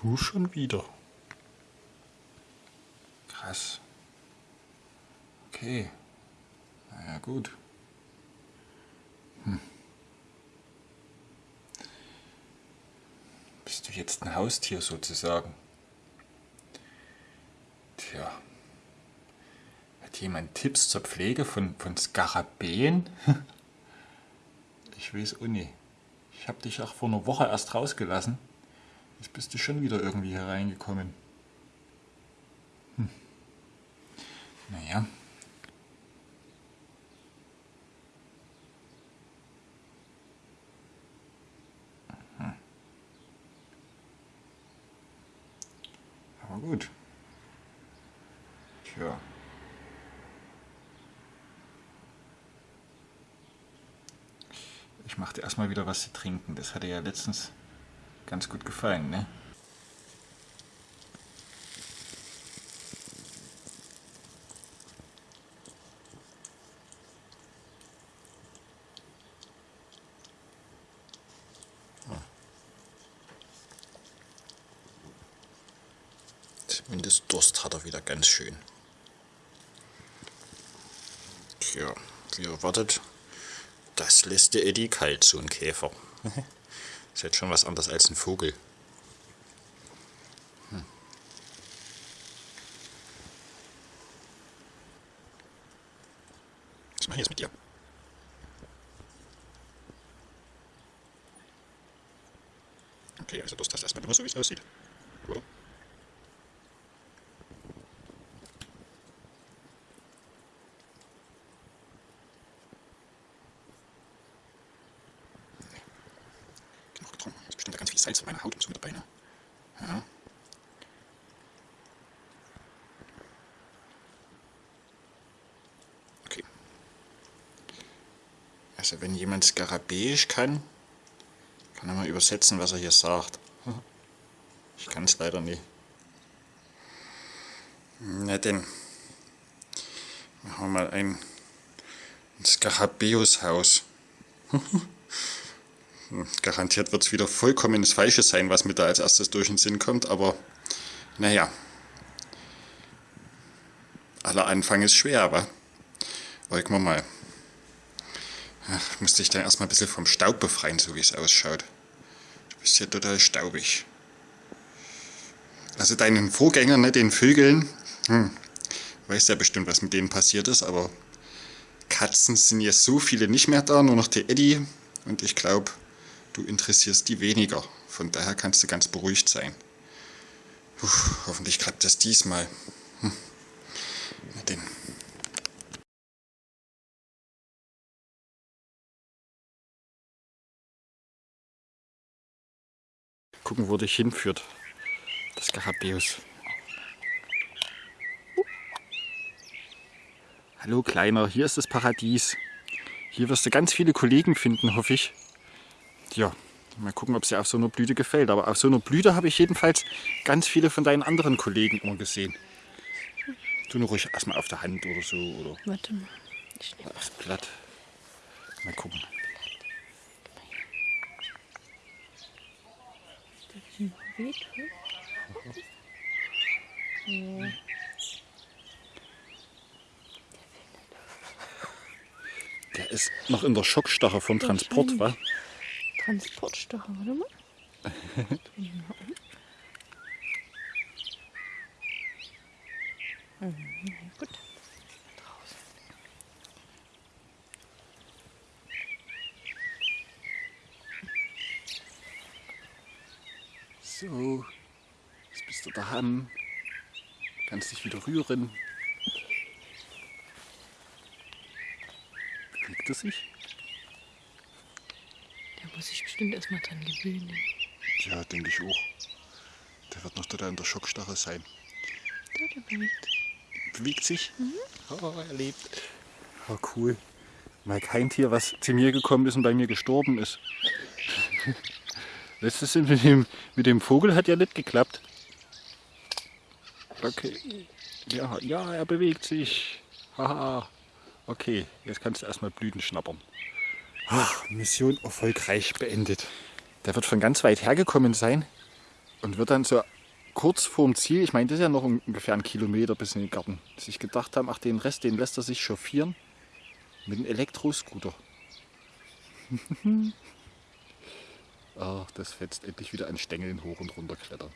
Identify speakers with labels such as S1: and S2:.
S1: Du schon wieder. Krass. Okay. Naja, gut. Hm. Bist du jetzt ein Haustier sozusagen? Tja. Hat jemand Tipps zur Pflege von, von Skarabäen? ich weiß auch. Ich habe dich auch vor einer Woche erst rausgelassen. Jetzt bist du schon wieder irgendwie hereingekommen. Hm. Naja. Hm. Aber gut. Tja. Ich machte erstmal wieder was zu trinken. Das hatte ja letztens ganz gut gefallen, ne? Zumindest Durst hat er wieder ganz schön. Tja, wie erwartet, das lässt der Eddie kalt, so ein Käfer. Ist jetzt schon was anderes als ein Vogel. Hm. Was mache ich jetzt mit dir? Okay, also das, das erstmal nur so, wie es aussieht. Oder? Auf meiner Haut und so mit dabei. Ne? Ja. Okay. Also wenn jemand Skarabäisch kann, kann er mal übersetzen, was er hier sagt. Ich kann es leider nicht. Na denn, machen wir mal ein Skarabäus-Haus. Garantiert wird es wieder vollkommen das Falsche sein, was mir da als erstes durch den Sinn kommt, aber naja. Aller Anfang ist schwer, aber wollen wir mal. Ach, musste ich dann erstmal ein bisschen vom Staub befreien, so wie es ausschaut. Du bist ja total staubig. Also deinen Vorgängern, ne, den Vögeln, hm, weißt ja bestimmt, was mit denen passiert ist, aber Katzen sind jetzt so viele nicht mehr da, nur noch der Eddie. Und ich glaube, du interessierst die weniger. Von daher kannst du ganz beruhigt sein. Puh, hoffentlich klappt das diesmal. Hm. Na denn. Gucken, wo dich hinführt. Das Garabeus. Hallo Kleiner, hier ist das Paradies. Hier wirst du ganz viele Kollegen finden, hoffe ich ja, mal gucken, ob es dir auf so einer Blüte gefällt. Aber auf so einer Blüte habe ich jedenfalls ganz viele von deinen anderen Kollegen immer gesehen. Du nur ruhig erstmal auf der Hand oder so. Oder
S2: Warte mal. Ich
S1: nehme das Blatt. Mal gucken. Der ist noch in der Schockstarre vom Transport, wa?
S2: Transportstocher, warte mal. mhm, gut. Draußen.
S1: So, jetzt bist du daheim. Kannst dich wieder rühren. Bewegt er sich?
S2: Muss sich bestimmt erstmal dran gewöhnen.
S1: Ja, denke ich auch. Der wird noch total in der Schockstarre sein.
S2: Ja, der bewegt.
S1: Bewegt sich? Mhm. Oh, er lebt. Oh, cool. Mal kein Tier, was zu mir gekommen ist und bei mir gestorben ist. Letztes mit dem, mit dem Vogel hat ja nicht geklappt. Okay. Ja, ja, er bewegt sich. Haha. Okay, jetzt kannst du erstmal Blüten schnappern. Ach, Mission erfolgreich beendet. Der wird von ganz weit hergekommen sein. Und wird dann so kurz vorm Ziel, ich meine, das ist ja noch ungefähr ein Kilometer bis in den Garten, sich gedacht haben, ach, den Rest, den lässt er sich chauffieren mit einem Elektroscooter. ach, das fetzt endlich wieder an Stängeln hoch und runter klettern.